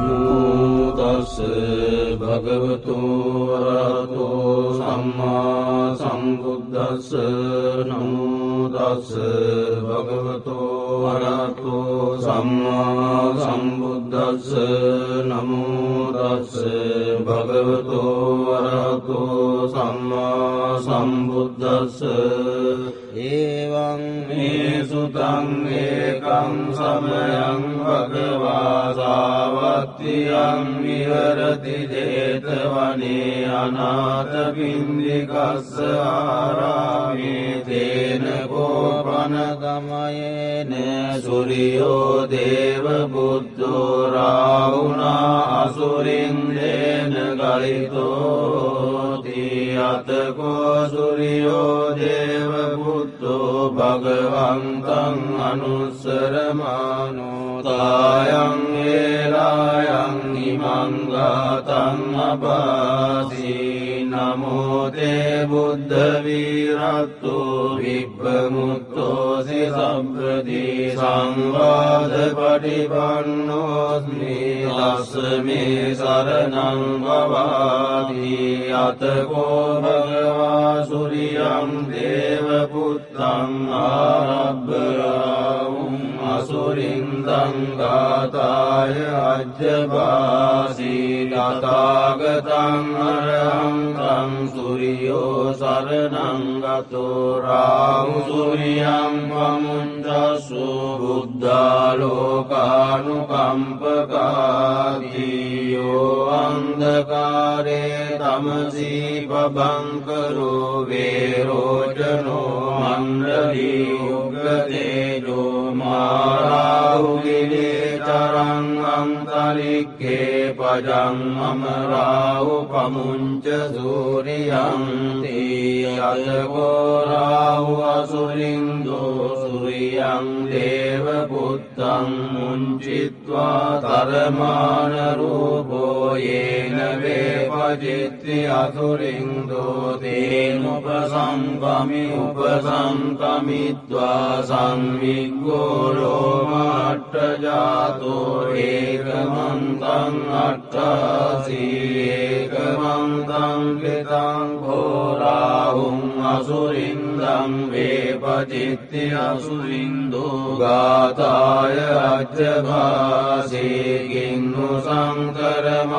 නමුතස්ස භගවතු වරහතෝ සම්මා සම්බුද්දස්ස නමුදස්ස භගවතෝ වරහතෝ සම්මා සම්බුද්දස්ස නමුදස්ස භගවතෝ වරහතෝ සම්මා සම්බුද්දස්ස ඒවං මේ සුතං ඒකං සමයං භගවා සාවත්තියං විහරති ජේතවනේ අනාථ පින්දිකස්ස ආරාමේ තේන කෝපන ගමයේන සුරියෝ දේව බුද්ධෝ රාවුනා අසුරින් දේන ගලිතෝති අතකෝ සුරියෝ දේව බුද්ධෝ භගවන්තං අනුස්සරමානෝතායන් ඒලායන් ඉමංගාතන් අබාසී නමෝතේ බුද්ධවීරත්තු විබ්බමුත්තෝසි සම්ප්‍රදී සංවාධ පටිපන්නෝස්මි ලස්සමේ සරණං වවාදී අතකෝ භගවා සුරියම් දේවපුත්තං ආරබ්බරාවුම් අසුරින්දංගාතාය අජ්‍යබාසී ගතාගතං අරහංකං සුරියෝ සරනංගතෝ රාහු සුරියම් පමුන්ජසු බුද්ධාලෝකානුකම්පකාදීයෝ අන්දකාරේ තමසී පබංකරෝ වේරෝජනෝ මණ්ඩලී උගතේජෝ මාරාහුගිලේ අන්තරික්කේ පජං අමරාහු පමුංච සූරියං තී අයකෝරාහු අසුරින්දෝ සුරියං දේව පුත්තං මුංචිත්වා තරමානරූපෝ යේන වේපජිත්ති අසුරින්දෝ තේනුපසංකමි උපසංකමිත්වා සංවිග්ගෝලෝමට්ටජාතෝ ඒකමන්තං අට්ටාසී ඒකමන්තං ලිතං හෝරාහුම් අසුරින්දං වේපචිත්ති අසුරින්දෝ ගාතාය අච්චභාසේකින්නු සංකරමානෝවරාහු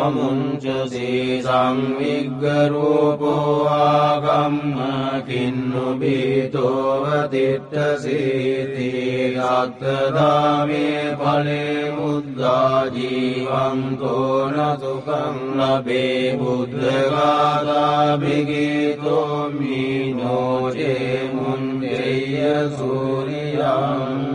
සුරියං පමුංචසේ සංවිග්ගරූපෝ ආගම්ම කින්නු බීතෝවතිට්ටසීති අත්තදාමේ පලේ මුද්දා ජීවන්තෝන සුකං ලබේ බුද්ධගාතාභිගීතෝ මීනෝජේ මුන්දෙය සූරියං